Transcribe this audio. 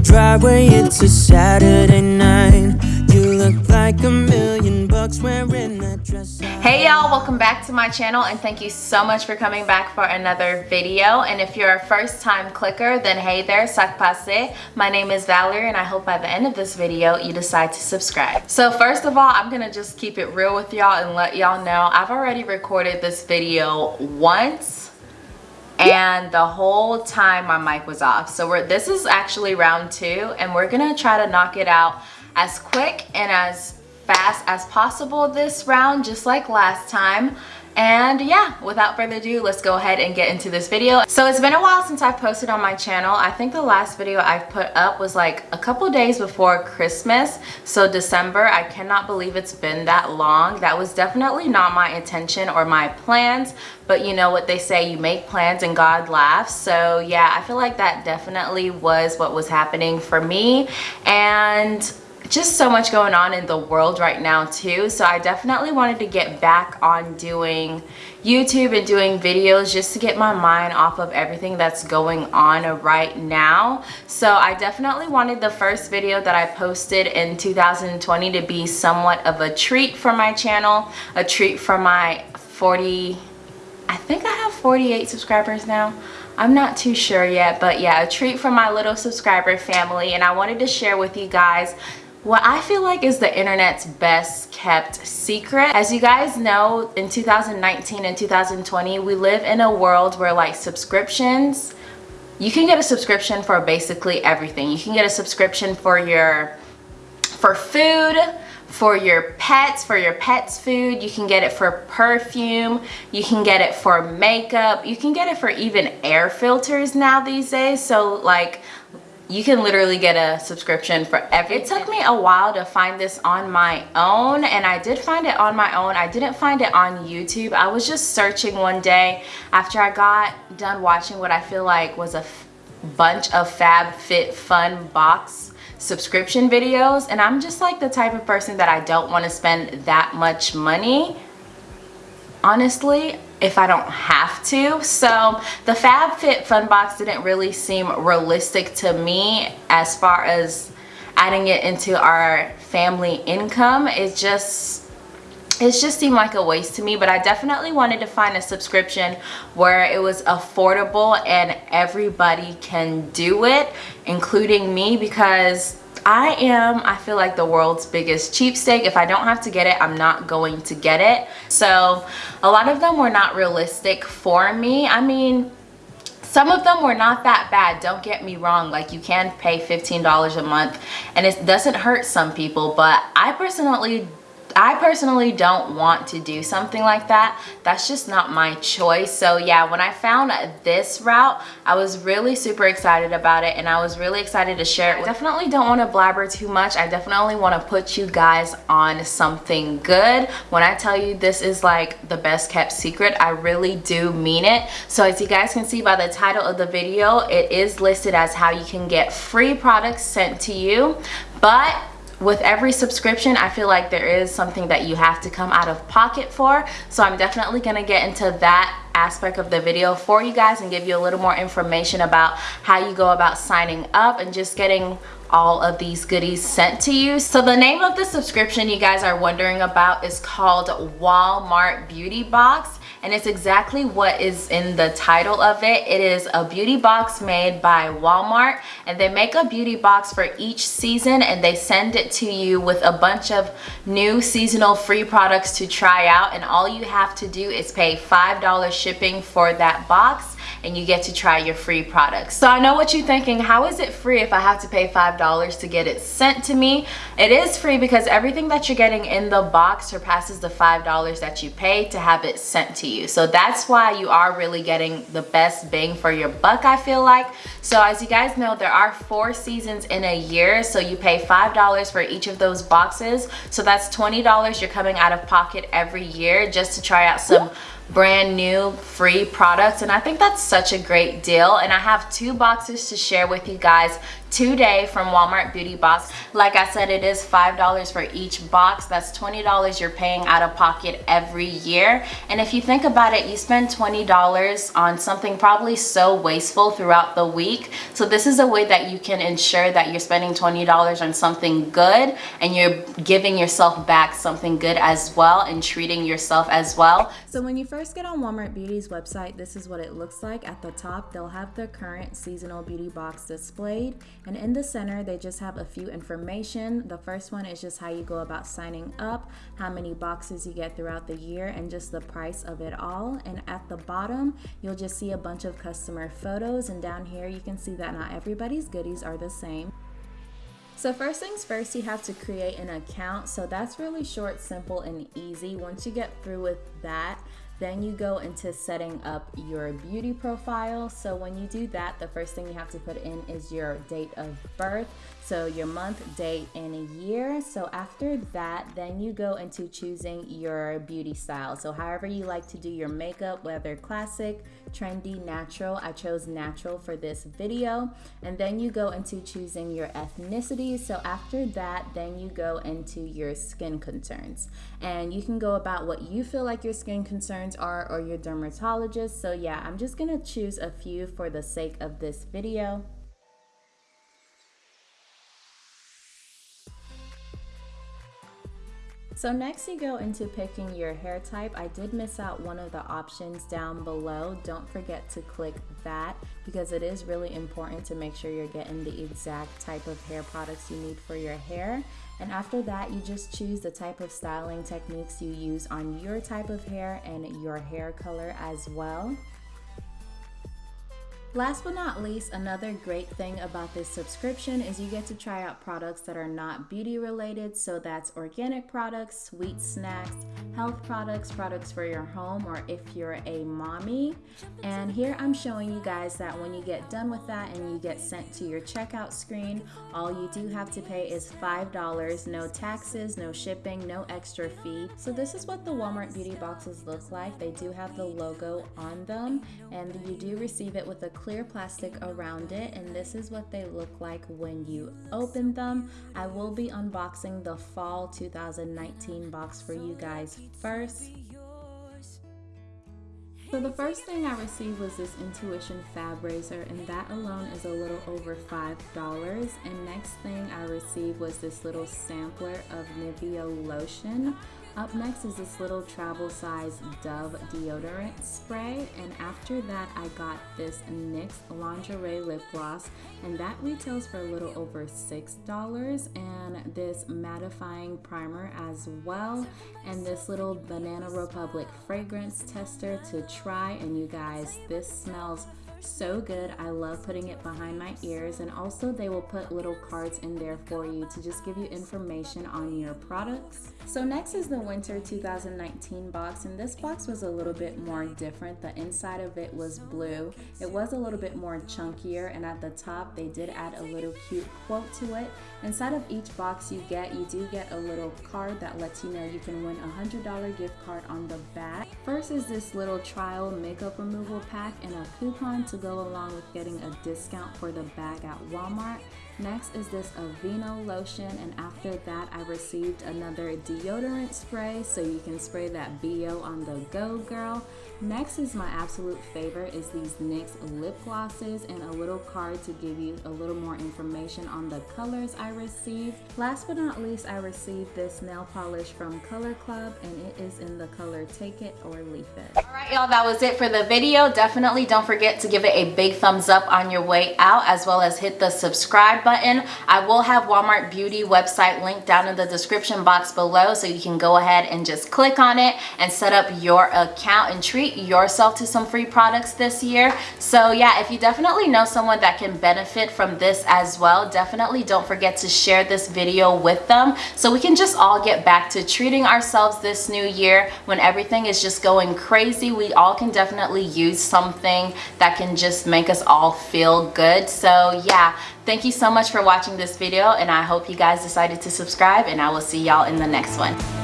driveway, it's a Saturday night. You look like a million bucks wearing that dress. Hey y'all, welcome back to my channel and thank you so much for coming back for another video. And if you're a first time clicker, then hey there, sac passe. My name is Valerie and I hope by the end of this video you decide to subscribe. So first of all, I'm gonna just keep it real with y'all and let y'all know I've already recorded this video once and the whole time my mic was off. So we're, this is actually round two and we're gonna try to knock it out as quick and as fast as possible this round just like last time and yeah without further ado let's go ahead and get into this video. So it's been a while since i've posted on my channel. I think the last video i've put up was like a couple days before christmas so december. I cannot believe it's been that long. That was definitely not my intention or my plans but you know what they say you make plans and god laughs. So yeah i feel like that definitely was what was happening for me. And just so much going on in the world right now too. So i definitely wanted to get back on doing youtube and doing videos just to get my mind off of everything that's going on right now. So i definitely wanted the first video that i posted in 2020 to be somewhat of a treat for my channel a treat for my 40 i think i have 48 subscribers now. I'm not too sure yet, but yeah, a treat for my little subscriber family. And I wanted to share with you guys what I feel like is the internet's best kept secret. As you guys know, in 2019 and 2020, we live in a world where like subscriptions, you can get a subscription for basically everything. You can get a subscription for your, for food, for your pets, for your pet's food. You can get it for perfume. You can get it for makeup. You can get it for even air filters now these days. So like you can literally get a subscription for everything. It took me a while to find this on my own and I did find it on my own. I didn't find it on YouTube. I was just searching one day after I got done watching what I feel like was a bunch of FabFitFun box subscription videos and I'm just like the type of person that I don't want to spend that much money honestly if I don't have to. So the FabFitFun Box didn't really seem realistic to me as far as adding it into our family income. It just it just seemed like a waste to me but I definitely wanted to find a subscription where it was affordable and everybody can do it including me because I am, I feel like the world's biggest cheapskate. If I don't have to get it, I'm not going to get it. So a lot of them were not realistic for me. I mean, some of them were not that bad don't get me wrong like you can pay $15 a month and it doesn't hurt some people but I personally I personally don't want to do something like that. That's just not my choice. So yeah, when I found this route, I was really super excited about it and I was really excited to share it. I definitely don't want to blabber too much. I definitely want to put you guys on something good. When I tell you this is like the best kept secret, I really do mean it. So as you guys can see by the title of the video, it is listed as how you can get free products sent to you. But with every subscription i feel like there is something that you have to come out of pocket for so i'm definitely to get into that aspect of the video for you guys and give you a little more information about how you go about signing up and just getting all of these goodies sent to you. So the name of the subscription you guys are wondering about is called Walmart Beauty Box and it's exactly what is in the title of it. It is a beauty box made by Walmart and they make a beauty box for each season and they send it to you with a bunch of new seasonal free products to try out and all you have to do is pay $5 shipping for that box and you get to try your free products. So I know what you're thinking, how is it free if I have to pay $5 to get it sent to me? It is free because everything that you're getting in the box surpasses the $5 that you pay to have it sent to you. So that's why you are really getting the best bang for your buck, I feel like. So as you guys know, there are four seasons in a year. So you pay $5 for each of those boxes. So that's $20 you're coming out of pocket every year just to try out some brand new free products and I think that's such a great deal and I have two boxes to share with you guys today from Walmart Beauty Box. Like I said, it is $5 for each box. That's $20 you're paying out of pocket every year. And if you think about it, you spend $20 on something probably so wasteful throughout the week. So this is a way that you can ensure that you're spending $20 on something good and you're giving yourself back something good as well and treating yourself as well. So when you first get on Walmart Beauty's website, this is what it looks like. At the top, they'll have the current seasonal beauty box displayed and in the center, they just have a few information. The first one is just how you go about signing up, how many boxes you get throughout the year, and just the price of it all. And at the bottom, you'll just see a bunch of customer photos. And down here, you can see that not everybody's goodies are the same. So first things first, you have to create an account. So that's really short, simple, and easy. Once you get through with that, then you go into setting up your beauty profile. So when you do that, the first thing you have to put in is your date of birth. So your month, date, and a year. So after that, then you go into choosing your beauty style. So however you like to do your makeup, whether classic, trendy, natural. I chose natural for this video. And then you go into choosing your ethnicity. So after that, then you go into your skin concerns. And you can go about what you feel like your skin concerns are or your dermatologist. So yeah, I'm just gonna choose a few for the sake of this video. So next you go into picking your hair type. I did miss out one of the options down below. Don't forget to click that because it is really important to make sure you're getting the exact type of hair products you need for your hair. And after that, you just choose the type of styling techniques you use on your type of hair and your hair color as well. Last but not least, another great thing about this subscription is you get to try out products that are not beauty related. So that's organic products, sweet snacks, health products, products for your home, or if you're a mommy. And here I'm showing you guys that when you get done with that and you get sent to your checkout screen, all you do have to pay is $5, no taxes, no shipping, no extra fee. So this is what the Walmart beauty boxes look like. They do have the logo on them and you do receive it with a clear plastic around it and this is what they look like when you open them. I will be unboxing the fall 2019 box for you guys first. So the first thing I received was this Intuition Fab Razor and that alone is a little over $5. And next thing I received was this little sampler of Nivea lotion. Up next is this little travel size Dove deodorant spray and after that I got this NYX lingerie lip gloss and that retails for a little over $6 and this mattifying primer as well and this little Banana Republic fragrance tester to try and you guys this smells so good. I love putting it behind my ears and also they will put little cards in there for you to just give you information on your products. So next is the winter 2019 box and this box was a little bit more different. The inside of it was blue. It was a little bit more chunkier and at the top they did add a little cute quote to it. Inside of each box you get, you do get a little card that lets you know you can win a $100 gift card on the back. First is this little trial makeup removal pack and a coupon to go along with getting a discount for the bag at Walmart. Next is this Aveeno lotion and after that I received another deodorant spray so you can spray that BO on the go girl. Next is my absolute favorite is these NYX lip glosses and a little card to give you a little more information on the colors I received. Last but not least I received this nail polish from Color Club and it is in the color Take It or Leave It. Alright y'all that was it for the video. Definitely don't forget to give it a big thumbs up on your way out as well as hit the subscribe button. I will have Walmart Beauty website linked down in the description box below so you can go ahead and just click on it and set up your account and treat yourself to some free products this year. So yeah, if you definitely know someone that can benefit from this as well, definitely don't forget to share this video with them so we can just all get back to treating ourselves this new year when everything is just going crazy. We all can definitely use something that can just make us all feel good. So yeah, Thank you so much for watching this video and I hope you guys decided to subscribe and I will see y'all in the next one.